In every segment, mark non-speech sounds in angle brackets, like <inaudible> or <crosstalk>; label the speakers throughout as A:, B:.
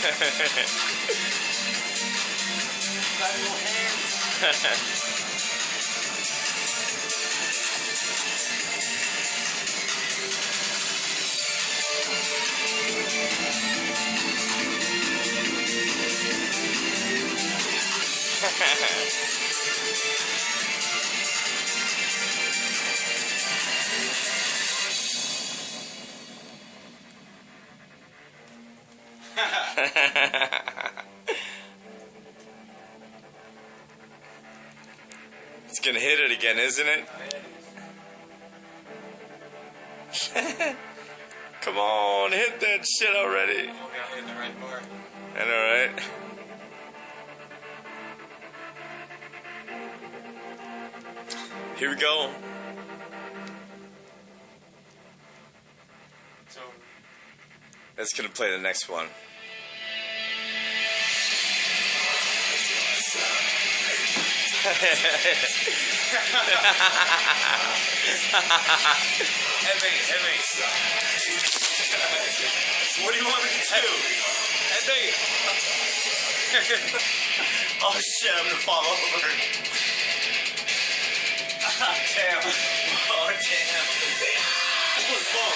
A: Clap your hands. <laughs> <laughs> <laughs>
B: it's gonna hit it again, isn't it? <laughs> Come on, hit that shit already.
A: We gotta hit the right bar.
B: I know, right? Here we go.
A: So,
B: That's gonna play the next one.
A: Hey hey what do you want me to do? Hey oh shit, I'm gonna fall over. Ah, damn. Oh damn. Oh,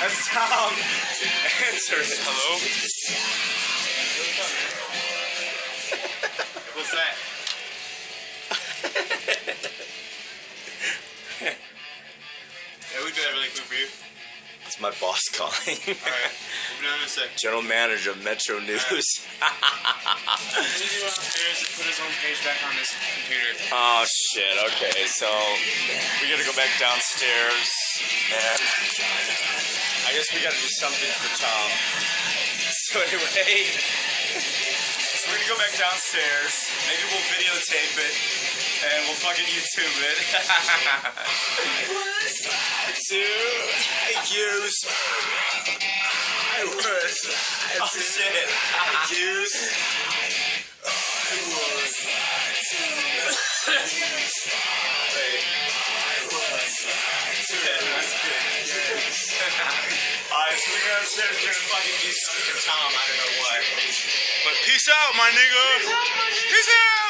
A: That's Tom.
B: Answer it. Hello?
A: What's that? yeah, we do that really quick for you.
B: It's my boss calling.
A: Alright, we'll be done in a sec.
B: General manager of Metro News.
A: He's gonna go upstairs and put his own page back on his computer.
B: oh shit. Okay, so we gotta go back downstairs, and I guess we gotta do something for Tom. <laughs> So anyway, so we're gonna go back downstairs. Maybe we'll videotape it, and we'll fucking YouTube it. to accuse. I was. Oh shit. Accuse. We're gonna upstairs, we're gonna fucking for Tom, I don't know what. But peace out, my nigga. Peace out.